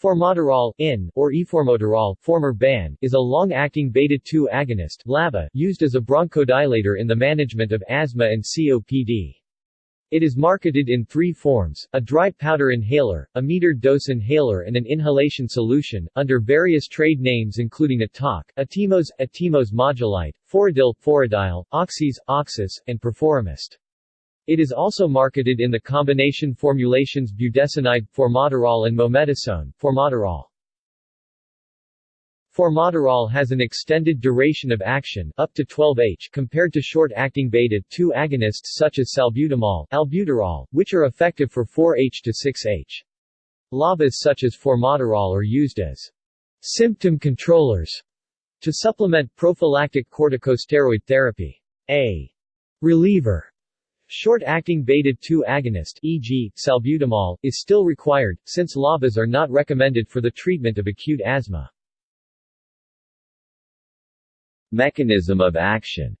Formoterol, IN, or eformoterol, former BAN, is a long-acting beta-2 agonist LABA, used as a bronchodilator in the management of asthma and COPD. It is marketed in three forms, a dry powder inhaler, a metered dose inhaler and an inhalation solution, under various trade names including Atock, Atimos, Atimos Modulite, Foradil, Foradil, Oxis, Oxis, and Perforomist. It is also marketed in the combination formulations budesonide, formoterol and mometasone, formoterol. Formoterol has an extended duration of action up to 12H compared to short-acting beta-2 agonists such as salbutamol, albuterol, which are effective for 4H to 6H. LABAs such as formoterol are used as symptom controllers to supplement prophylactic corticosteroid therapy. A reliever Short-acting beta-2 agonist e.g., salbutamol, is still required, since LABAs are not recommended for the treatment of acute asthma. Mechanism of action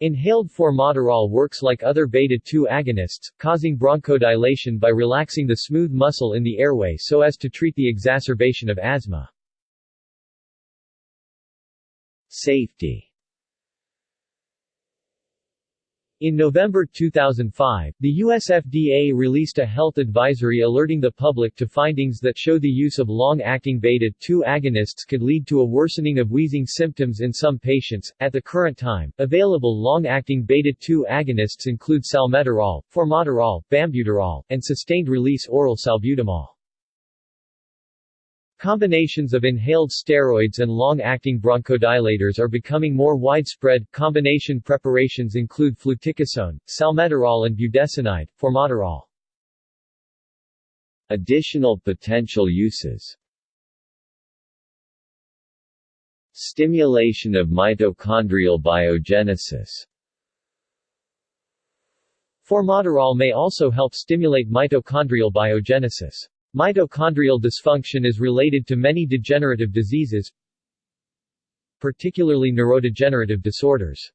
Inhaled formoterol works like other beta-2 agonists, causing bronchodilation by relaxing the smooth muscle in the airway so as to treat the exacerbation of asthma. Safety In November 2005, the USFDA released a health advisory alerting the public to findings that show the use of long-acting beta-2 agonists could lead to a worsening of wheezing symptoms in some patients. At the current time, available long-acting beta-2 agonists include salmeterol, formoterol, bambuterol, and sustained-release oral salbutamol. Combinations of inhaled steroids and long-acting bronchodilators are becoming more widespread. Combination preparations include fluticasone, salmeterol and budesonide, formoterol. Additional potential uses Stimulation of mitochondrial biogenesis Formoterol may also help stimulate mitochondrial biogenesis. Mitochondrial dysfunction is related to many degenerative diseases, particularly neurodegenerative disorders.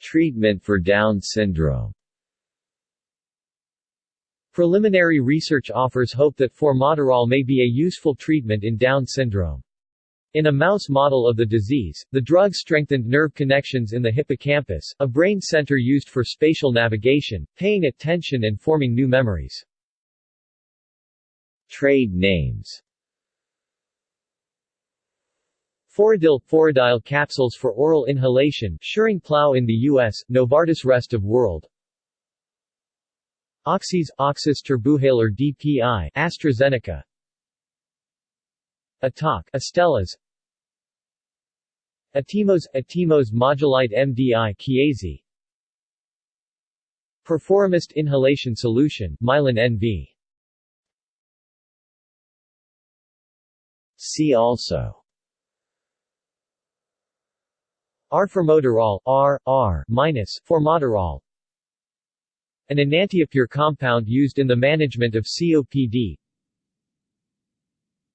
Treatment for Down syndrome Preliminary research offers hope that formoterol may be a useful treatment in Down syndrome. In a mouse model of the disease, the drug strengthened nerve connections in the hippocampus, a brain center used for spatial navigation, paying attention and forming new memories. Trade names. Foradil – Foradil capsules for oral inhalation Schering Plough in the U.S., Novartis rest of world. Oxis – Oxis Turbuhaler DPI AstraZeneca. Atock Astellas. Atimos – Atimos Modulite MDI Chiesi. Perforomist inhalation solution Mylan NV See also. Arformoterol R, R minus, formoterol An enantiopure compound used in the management of COPD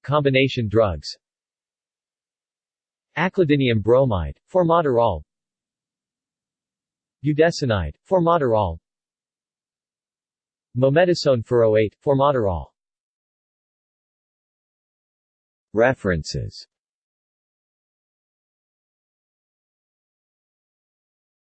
Combination drugs. Aclidinium bromide, formoterol Budesonide, formoterol Mometasone furoate, formoterol References